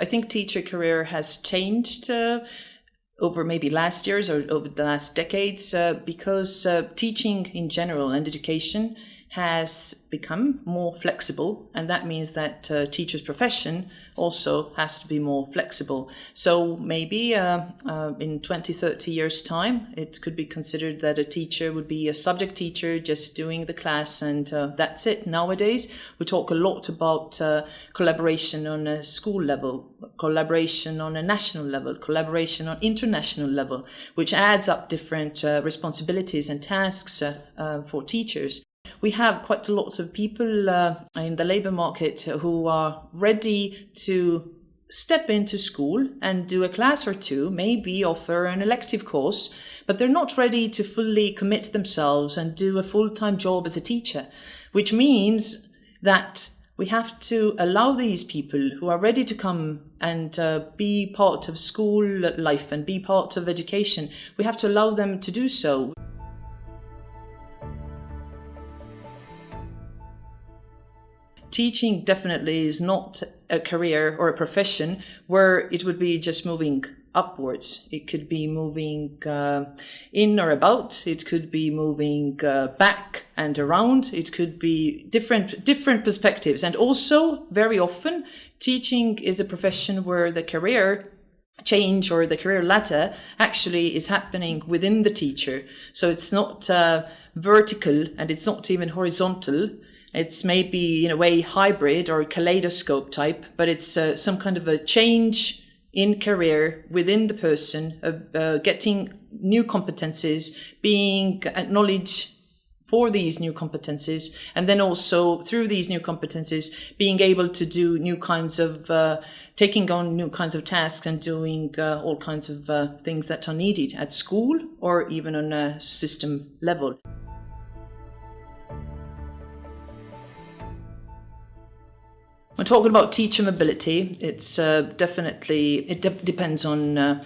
I think teacher career has changed uh, over maybe last years or over the last decades uh, because uh, teaching in general and education has become more flexible, and that means that uh, teacher's profession also has to be more flexible. So maybe uh, uh, in 20, 30 years' time, it could be considered that a teacher would be a subject teacher just doing the class, and uh, that's it. Nowadays, we talk a lot about uh, collaboration on a school level, collaboration on a national level, collaboration on international level, which adds up different uh, responsibilities and tasks for teachers we have quite a lot of people uh, in the labor market who are ready to step into school and do a class or two, maybe offer an elective course, but they're not ready to fully commit themselves and do a full-time job as a teacher, which means that we have to allow these people who are ready to come and uh, be part of school life and be part of education, we have to allow them to do so. Teaching definitely is not a career or a profession where it would be just moving upwards. It could be moving uh, in or about. It could be moving uh, back and around. It could be different different perspectives. And also, very often, teaching is a profession where the career change or the career ladder actually is happening within the teacher. So it's not uh, vertical and it's not even horizontal. It's maybe in a way hybrid or kaleidoscope type, but it's uh, some kind of a change in career within the person of uh, getting new competencies, being acknowledged for these new competencies, and then also through these new competencies, being able to do new kinds of uh, taking on new kinds of tasks and doing uh, all kinds of uh, things that are needed at school or even on a system level. When talking about teacher mobility, it's uh, definitely, it de depends on uh,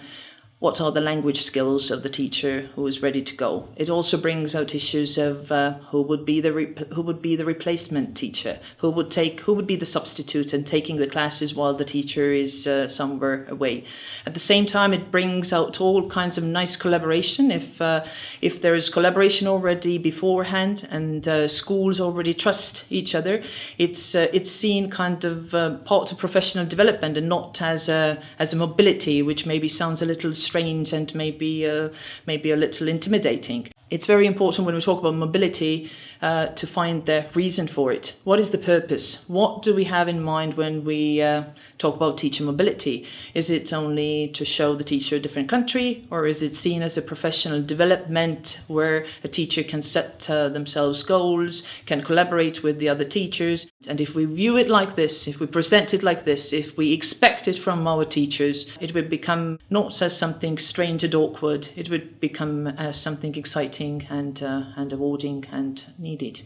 what are the language skills of the teacher who is ready to go. It also brings out issues of uh, who would be the who would be the replacement teacher, who would take who would be the substitute and taking the classes while the teacher is uh, somewhere away. At the same time, it brings out all kinds of nice collaboration. If uh, if there is collaboration already beforehand and uh, schools already trust each other, it's uh, it's seen kind of uh, part of professional development and not as a as a mobility, which maybe sounds a little strange and maybe uh, maybe a little intimidating. It's very important when we talk about mobility uh, to find the reason for it. What is the purpose? What do we have in mind when we uh, talk about teacher mobility? Is it only to show the teacher a different country or is it seen as a professional development where a teacher can set uh, themselves goals, can collaborate with the other teachers? And if we view it like this, if we present it like this, if we expect it from our teachers, it would become not as something strange and awkward, it would become as something exciting and, uh, and awarding and needed.